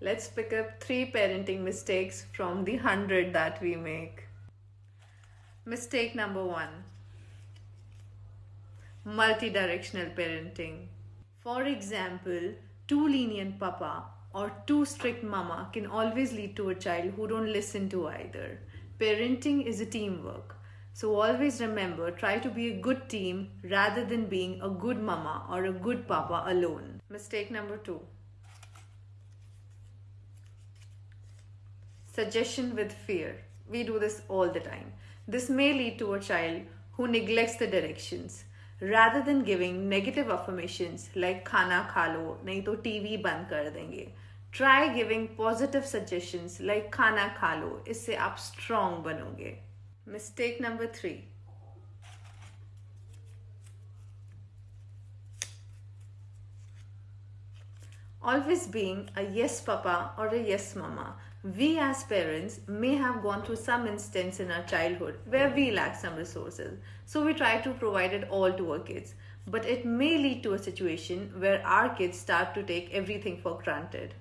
Let's pick up three parenting mistakes from the hundred that we make. Mistake number one multi-directional parenting. For example, too lenient papa or too strict mama can always lead to a child who don't listen to either. Parenting is a teamwork. So always remember, try to be a good team rather than being a good mama or a good papa alone. Mistake number two. Suggestion with fear. We do this all the time. This may lead to a child who neglects the directions. Rather than giving negative affirmations like khana kha lo, nahi to TV ban kar denge. Try giving positive suggestions like khana kha lo. isse aap strong banoge. Mistake number 3. Always being a yes papa or a yes mama we as parents may have gone through some instance in our childhood where we lack some resources. So we try to provide it all to our kids. But it may lead to a situation where our kids start to take everything for granted.